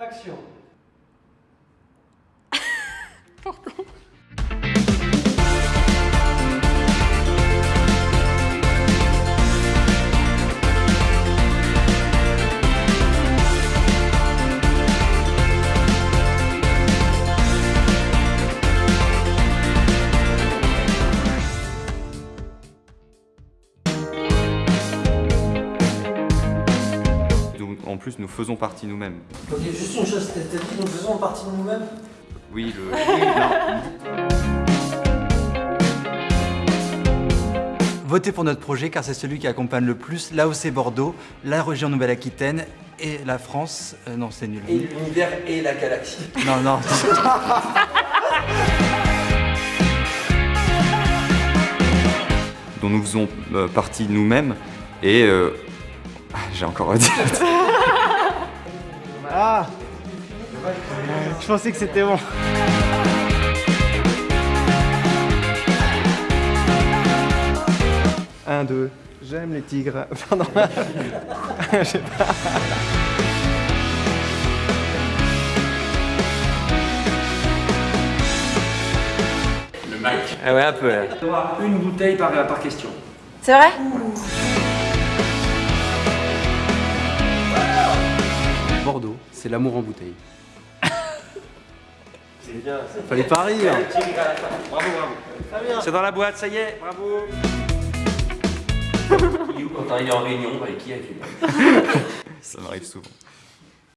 Action en plus, nous faisons partie nous-mêmes. Ok, juste une chose, t'as dit nous faisons partie de nous-mêmes? Oui, le... non. Votez pour notre projet car c'est celui qui accompagne le plus l'AOC Bordeaux, la région Nouvelle-Aquitaine et la France. Euh, non, c'est nul. Et l'univers et la galaxie. Non, non. dont nous faisons euh, partie nous-mêmes et... euh, J'ai encore à dire. Je pensais que c'était bon. Un, deux. J'aime les tigres. Pardon. Je sais pas. Ah ouais, un peu. une bouteille par, par question. C'est vrai Bordeaux, c'est l'amour en bouteille. Bien. Fallait pas rire. Bravo, bravo. C'est dans la boîte, ça y est, bravo. Quand t'arrives en réunion, avec qui Ça m'arrive souvent.